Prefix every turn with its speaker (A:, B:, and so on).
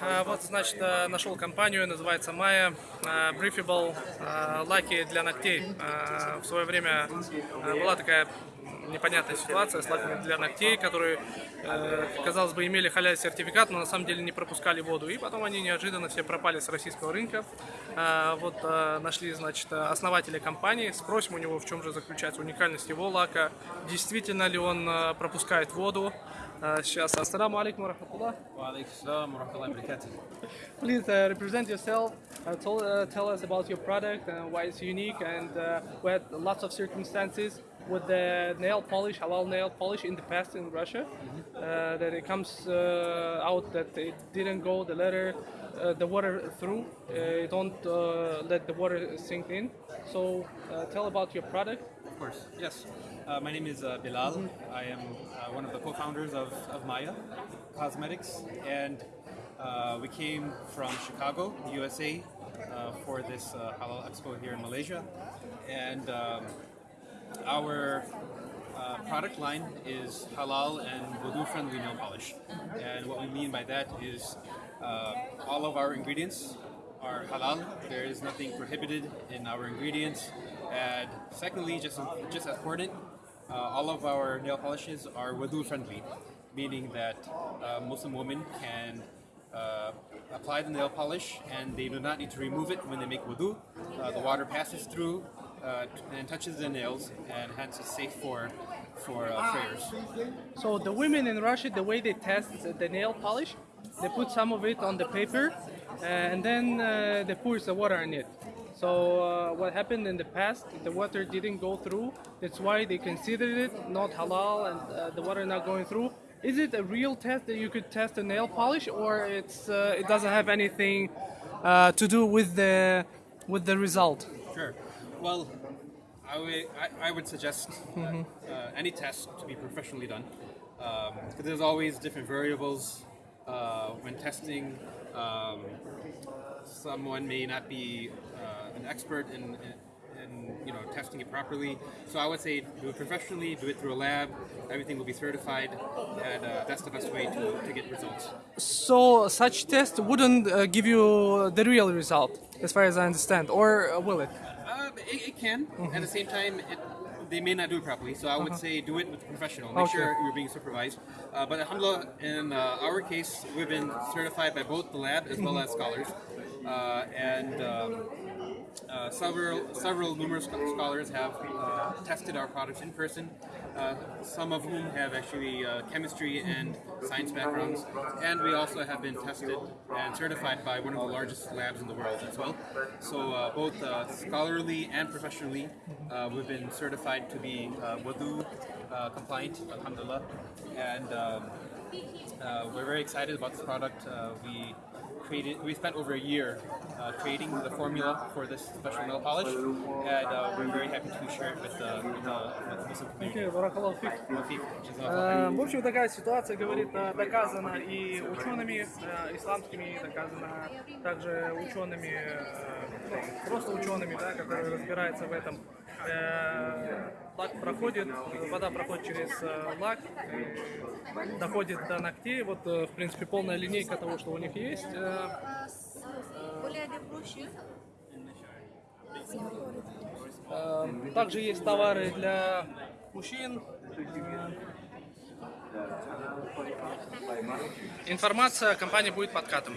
A: А, вот, значит, э, нашел компанию, называется Maya, э, Briefable, э, лаки для ногтей. В свое время была такая непонятная ситуация с лаками для ногтей, которые, казалось бы, имели халяль сертификат, но на самом деле не пропускали воду. И потом они неожиданно все пропали с российского рынка. Вот нашли, значит, основателя компании, спросим у него, в чем же заключается уникальность его лака, действительно ли он пропускает воду. Сейчас, ассаламу алейкум, рахматуллах.
B: Алейкум, рахматуллах.
A: Please uh, represent yourself. Uh, tell, uh, tell us about your product and why it's unique. And uh, we had lots of circumstances with the nail polish, halal nail polish in the past in Russia, mm -hmm. that it comes out that it didn't go the letter, the water through. it don't let the water sink in. So tell about your product.
B: Of course. Yes. Uh, my name is uh, Bilal. I am uh, one of the co-founders of, of Maya Cosmetics, and uh, we came from Chicago, USA, uh, for this uh, Halal Expo here in Malaysia. And um, our uh, product line is halal and wudu-friendly nail polish. And what we mean by that is uh, all of our ingredients are halal. There is nothing prohibited in our ingredients. And secondly, just just as important, uh, all of our nail polishes are wudu-friendly, meaning that Muslim women can uh, apply the nail polish and they do not need to remove it when they make wudu. Uh, the water passes through uh, and touches the nails, and hence it's safe for for uh, prayers.
A: So the women in Russia, the way they test the nail polish, they put some of it on the paper, uh, and then uh, they pour the water in it. So what happened in the past, the water didn't go through. That's why they considered it not halal and the water not going through. Is it a real test that you could test a nail polish, or it's uh, it doesn't have anything uh, to do with the with the result?
B: Sure. Well, I would, I, I would suggest that, uh, any test to be professionally done. Because there's always different variables uh, when testing. Um, someone may not be uh, an expert in, in, in you know testing it properly. So I would say do it professionally, do it through a lab. Everything will be certified, and uh, that's the best way to, to get results.
A: So such test wouldn't uh, give you the real result, as far as I understand, or uh, will it?
B: Uh, it, it can. At the same time, it, they may not do it properly. So I would say do it with a professional. Make
A: Okay.
B: sure you're being supervised. Uh, but alhamdulillah, in uh, our case, we've been certified by both the lab as well as scholars. Uh, and um, uh, several, several numerous scholars have uh, tested our products in person. Uh, some of whom have actually uh, chemistry and science backgrounds, and we also have been tested and certified by one of the largest labs in the world as well. So uh, both uh, scholarly and professionally, uh, we've been certified project to be uh, wudu uh, compliant, alhamdulillah. And um, uh, we're very excited about this product. Uh, we created, we spent over a year uh, creating the formula for this special nail polish, and uh, we're very happy to share it with the, with the, with the Muslim community.
A: В общем, такая ситуация, говорит, э, доказана и учеными э, исламскими, доказана также учеными, э, просто учеными, да, которые разбираются в этом. Э, Лак проходит, вода проходит через э, лак, доходит до ногтей. Вот, э, в принципе, полная линейка того, что у них есть. Также есть товары для мужчин. Информация о компании будет подкатом.